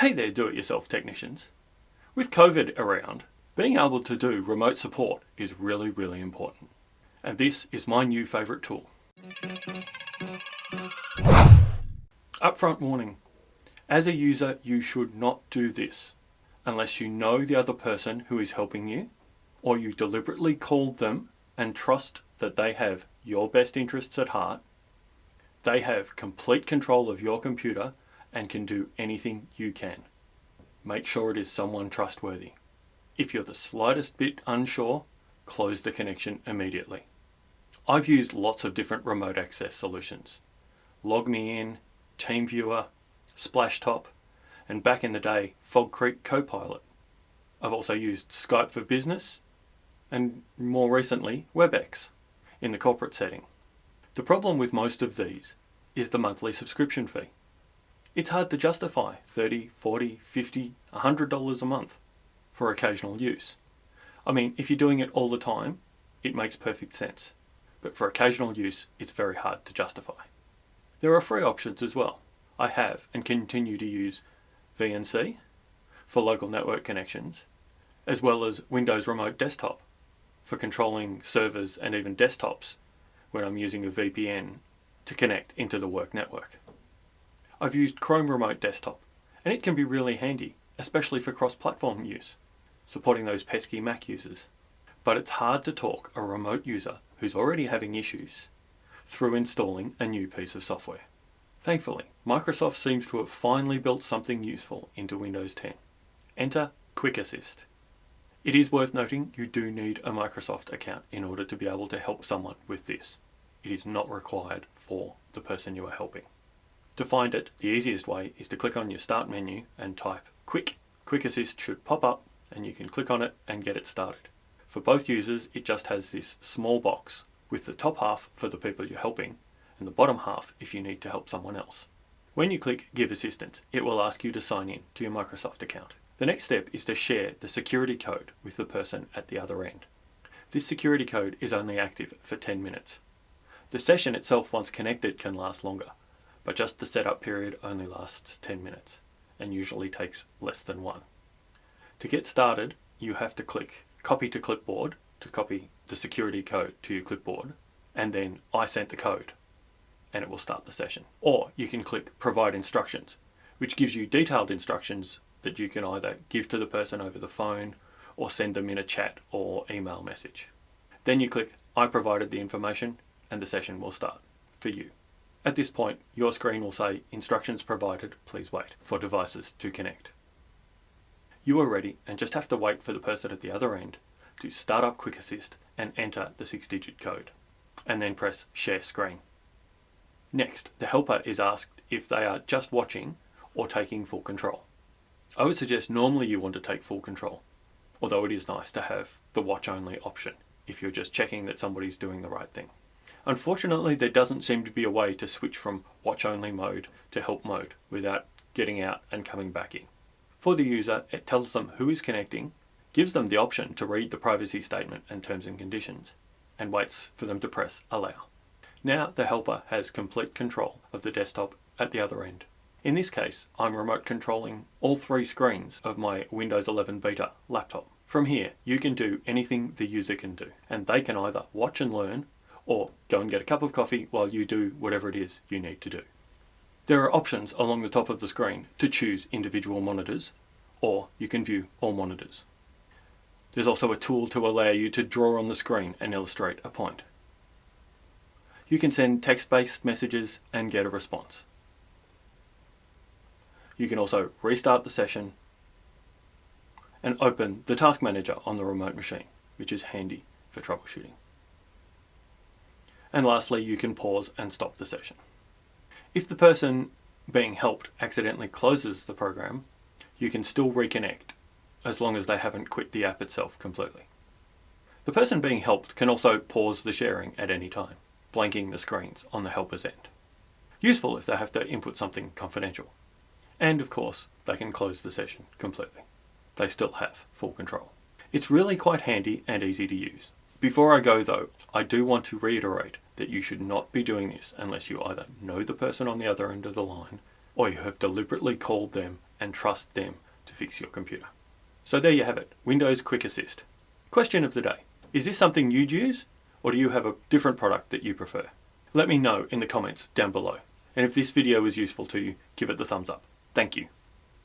Hey there do-it-yourself technicians. With COVID around, being able to do remote support is really, really important. And this is my new favourite tool. Upfront warning. As a user, you should not do this unless you know the other person who is helping you or you deliberately called them and trust that they have your best interests at heart. They have complete control of your computer and can do anything you can. Make sure it is someone trustworthy. If you're the slightest bit unsure, close the connection immediately. I've used lots of different remote access solutions. LogMeIn, TeamViewer, Splashtop, and back in the day, Fog Creek Copilot. I've also used Skype for Business, and more recently, WebEx, in the corporate setting. The problem with most of these is the monthly subscription fee. It's hard to justify $30, $40, $50, $100 a month for occasional use. I mean, if you're doing it all the time, it makes perfect sense. But for occasional use, it's very hard to justify. There are free options as well. I have and continue to use VNC for local network connections, as well as Windows Remote Desktop for controlling servers and even desktops when I'm using a VPN to connect into the work network. I've used Chrome Remote Desktop and it can be really handy, especially for cross-platform use, supporting those pesky Mac users. But it's hard to talk a remote user who's already having issues through installing a new piece of software. Thankfully, Microsoft seems to have finally built something useful into Windows 10. Enter Quick Assist. It is worth noting you do need a Microsoft account in order to be able to help someone with this. It is not required for the person you are helping. To find it, the easiest way is to click on your start menu and type quick. Quick Assist should pop up and you can click on it and get it started. For both users, it just has this small box with the top half for the people you're helping and the bottom half if you need to help someone else. When you click Give Assistance, it will ask you to sign in to your Microsoft account. The next step is to share the security code with the person at the other end. This security code is only active for 10 minutes. The session itself once connected can last longer, but just the setup period only lasts 10 minutes and usually takes less than one. To get started, you have to click Copy to Clipboard to copy the security code to your clipboard, and then I sent the code, and it will start the session. Or you can click Provide Instructions, which gives you detailed instructions that you can either give to the person over the phone or send them in a chat or email message. Then you click I provided the information and the session will start for you. At this point, your screen will say instructions provided, please wait for devices to connect. You are ready and just have to wait for the person at the other end to start up Quick Assist and enter the six digit code and then press share screen. Next, the helper is asked if they are just watching or taking full control. I would suggest normally you want to take full control, although it is nice to have the watch only option if you're just checking that somebody's doing the right thing. Unfortunately, there doesn't seem to be a way to switch from watch only mode to help mode without getting out and coming back in. For the user, it tells them who is connecting, gives them the option to read the privacy statement and terms and conditions, and waits for them to press allow. Now the helper has complete control of the desktop at the other end. In this case, I'm remote controlling all three screens of my Windows 11 Beta laptop. From here, you can do anything the user can do, and they can either watch and learn, or go and get a cup of coffee while you do whatever it is you need to do. There are options along the top of the screen to choose individual monitors, or you can view all monitors. There's also a tool to allow you to draw on the screen and illustrate a point. You can send text-based messages and get a response. You can also restart the session and open the Task Manager on the remote machine, which is handy for troubleshooting. And lastly, you can pause and stop the session. If the person being helped accidentally closes the program, you can still reconnect as long as they haven't quit the app itself completely. The person being helped can also pause the sharing at any time, blanking the screens on the helper's end. Useful if they have to input something confidential. And of course, they can close the session completely. They still have full control. It's really quite handy and easy to use. Before I go though, I do want to reiterate that you should not be doing this unless you either know the person on the other end of the line or you have deliberately called them and trust them to fix your computer. So there you have it, Windows Quick Assist. Question of the day. Is this something you'd use? Or do you have a different product that you prefer? Let me know in the comments down below. And if this video was useful to you, give it the thumbs up. Thank you.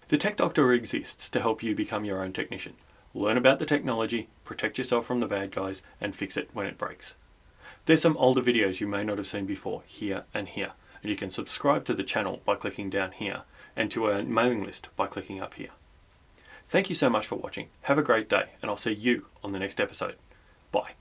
The Tech Doctor exists to help you become your own technician. Learn about the technology, protect yourself from the bad guys, and fix it when it breaks. There's some older videos you may not have seen before, here and here. And you can subscribe to the channel by clicking down here, and to our mailing list by clicking up here. Thank you so much for watching. Have a great day, and I'll see you on the next episode. Bye.